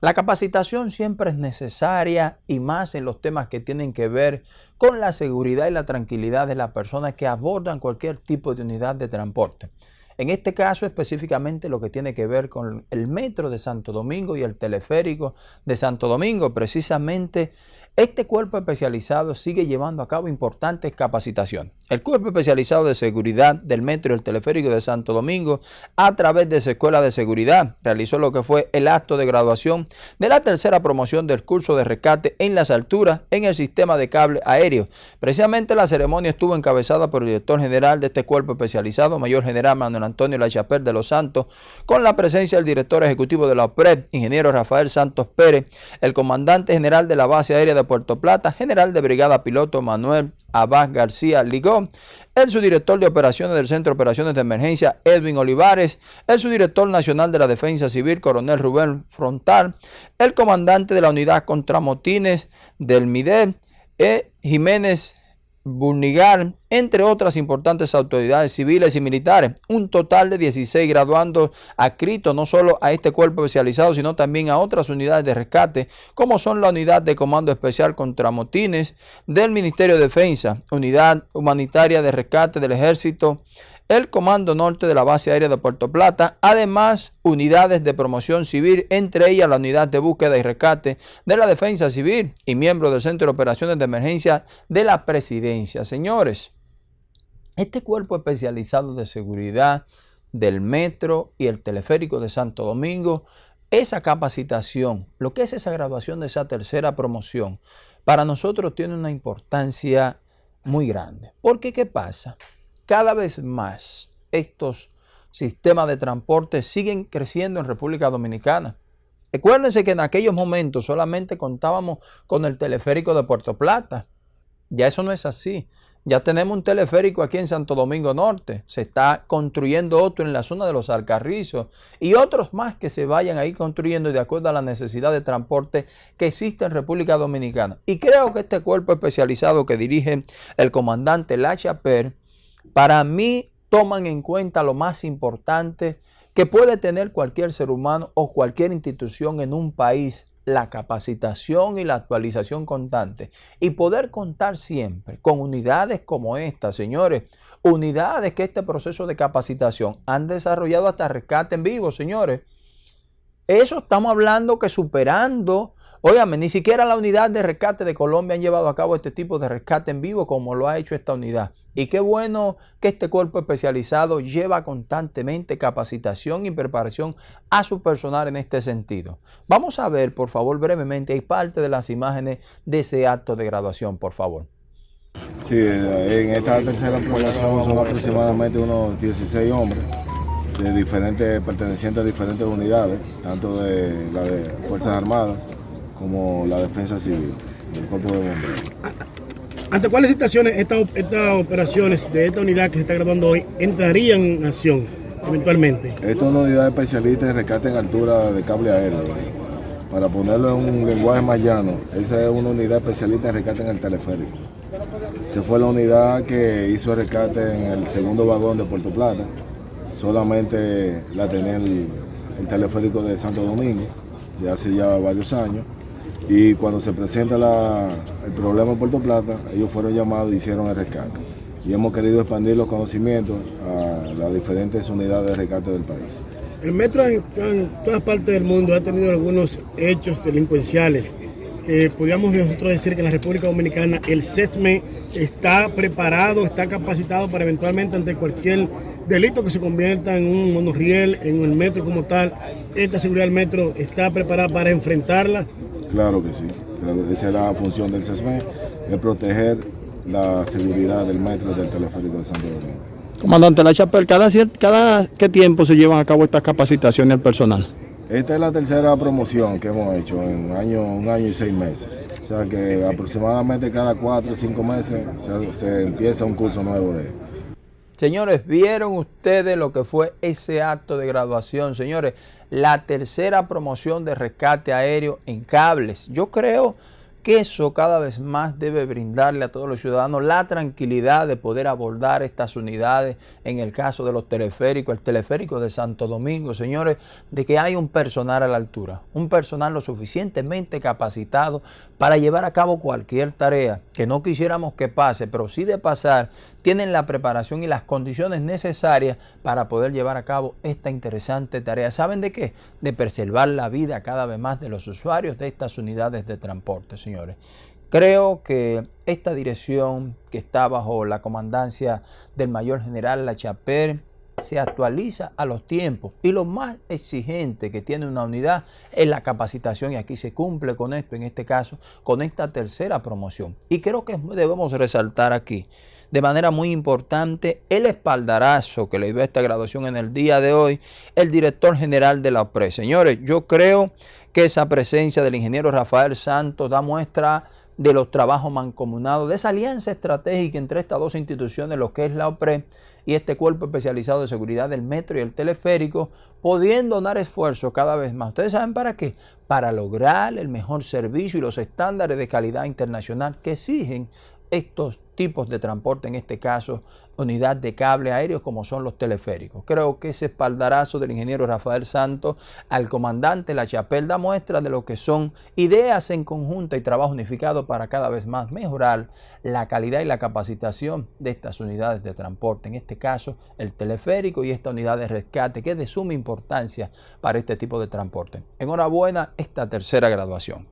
La capacitación siempre es necesaria y más en los temas que tienen que ver con la seguridad y la tranquilidad de las personas que abordan cualquier tipo de unidad de transporte. En este caso específicamente lo que tiene que ver con el metro de Santo Domingo y el teleférico de Santo Domingo, precisamente este cuerpo especializado sigue llevando a cabo importantes capacitaciones. El Cuerpo Especializado de Seguridad del Metro y el Teleférico de Santo Domingo, a través de su Escuela de Seguridad, realizó lo que fue el acto de graduación de la tercera promoción del curso de rescate en las alturas en el sistema de cable aéreo. Precisamente la ceremonia estuvo encabezada por el director general de este cuerpo especializado, Mayor General Manuel Antonio Lachapel de los Santos, con la presencia del director ejecutivo de la OPRED, ingeniero Rafael Santos Pérez, el comandante general de la base aérea de Puerto Plata, general de brigada piloto Manuel Abad García Ligón, el subdirector de operaciones del Centro de Operaciones de Emergencia Edwin Olivares, el subdirector nacional de la Defensa Civil Coronel Rubén Frontal, el comandante de la unidad contra motines del MIDEL, E. Jiménez Burnigal, entre otras importantes autoridades civiles y militares. Un total de 16 graduandos adscritos no solo a este cuerpo especializado, sino también a otras unidades de rescate, como son la Unidad de Comando Especial contra Motines del Ministerio de Defensa, Unidad Humanitaria de Rescate del Ejército, el Comando Norte de la Base Aérea de Puerto Plata, además unidades de promoción civil, entre ellas la Unidad de Búsqueda y Rescate de la Defensa Civil y miembros del Centro de Operaciones de Emergencia de la Presidencia. Señores, este cuerpo especializado de seguridad del metro y el teleférico de Santo Domingo, esa capacitación, lo que es esa graduación de esa tercera promoción, para nosotros tiene una importancia muy grande. Porque, ¿qué pasa? Cada vez más estos sistemas de transporte siguen creciendo en República Dominicana. Recuérdense que en aquellos momentos solamente contábamos con el teleférico de Puerto Plata. Ya eso no es así. Ya tenemos un teleférico aquí en Santo Domingo Norte. Se está construyendo otro en la zona de los Alcarrizos y otros más que se vayan a ir construyendo de acuerdo a la necesidad de transporte que existe en República Dominicana. Y creo que este cuerpo especializado que dirige el comandante Lacha Per para mí toman en cuenta lo más importante que puede tener cualquier ser humano o cualquier institución en un país, la capacitación y la actualización constante. Y poder contar siempre con unidades como esta, señores, unidades que este proceso de capacitación han desarrollado hasta rescate en vivo, señores. Eso estamos hablando que superando Óyame, ni siquiera la unidad de rescate de Colombia han llevado a cabo este tipo de rescate en vivo como lo ha hecho esta unidad. Y qué bueno que este cuerpo especializado lleva constantemente capacitación y preparación a su personal en este sentido. Vamos a ver, por favor, brevemente, hay parte de las imágenes de ese acto de graduación, por favor. Sí, en esta tercera promoción son aproximadamente unos 16 hombres de diferentes, pertenecientes a diferentes unidades, tanto de la de Fuerzas Armadas como la defensa civil, el cuerpo de bomberos. ¿Ante cuáles situaciones estas, estas operaciones de esta unidad que se está graduando hoy entrarían en acción eventualmente? Esta es una unidad especialista en rescate en altura de cable aéreo. Para ponerlo en un lenguaje más llano, esa es una unidad especialista en rescate en el teleférico. Se fue la unidad que hizo el rescate en el segundo vagón de Puerto Plata. Solamente la tenía el, el teleférico de Santo Domingo, de hace ya varios años y cuando se presenta el problema en Puerto Plata, ellos fueron llamados y hicieron el rescate. Y hemos querido expandir los conocimientos a las diferentes unidades de rescate del país. El metro en, todas partes del mundo ha tenido algunos hechos delincuenciales. Eh, podríamos nosotros decir que en la República Dominicana el CESME está preparado, está capacitado para eventualmente ante cualquier delito que se convierta en un monorriel, en el metro como tal. Esta seguridad del metro está preparada para enfrentarla. Claro que sí. Esa es la función del CESME, es proteger la seguridad del metro del teleférico de Santo Domingo. Comandante La Chapel, ¿cada, ¿cada qué tiempo se llevan a cabo estas capacitaciones al personal? Esta es la tercera promoción que hemos hecho en año, un año y seis meses. O sea que aproximadamente cada cuatro o cinco meses se, se empieza un curso nuevo de Señores, ¿vieron ustedes lo que fue ese acto de graduación? Señores, la tercera promoción de rescate aéreo en cables. Yo creo que eso cada vez más debe brindarle a todos los ciudadanos la tranquilidad de poder abordar estas unidades en el caso de los teleféricos, el teleférico de Santo Domingo, señores, de que hay un personal a la altura, un personal lo suficientemente capacitado para llevar a cabo cualquier tarea que no quisiéramos que pase, pero sí de pasar, tienen la preparación y las condiciones necesarias para poder llevar a cabo esta interesante tarea. ¿Saben de qué? De preservar la vida cada vez más de los usuarios de estas unidades de transporte, señores. Creo que esta dirección que está bajo la comandancia del mayor general La Chaper se actualiza a los tiempos y lo más exigente que tiene una unidad es la capacitación y aquí se cumple con esto, en este caso, con esta tercera promoción. Y creo que debemos resaltar aquí de manera muy importante el espaldarazo que le dio esta graduación en el día de hoy el director general de la OPRE. Señores, yo creo que esa presencia del ingeniero Rafael Santos da muestra de los trabajos mancomunados, de esa alianza estratégica entre estas dos instituciones, lo que es la OPRE y este cuerpo especializado de seguridad del metro y el teleférico, pudiendo dar esfuerzo cada vez más. ¿Ustedes saben para qué? Para lograr el mejor servicio y los estándares de calidad internacional que exigen estos tipos de transporte, en este caso unidad de cable aéreo como son los teleféricos. Creo que ese espaldarazo del ingeniero Rafael Santos al comandante La Chapelle da muestra de lo que son ideas en conjunto y trabajo unificado para cada vez más mejorar la calidad y la capacitación de estas unidades de transporte, en este caso el teleférico y esta unidad de rescate que es de suma importancia para este tipo de transporte. Enhorabuena esta tercera graduación.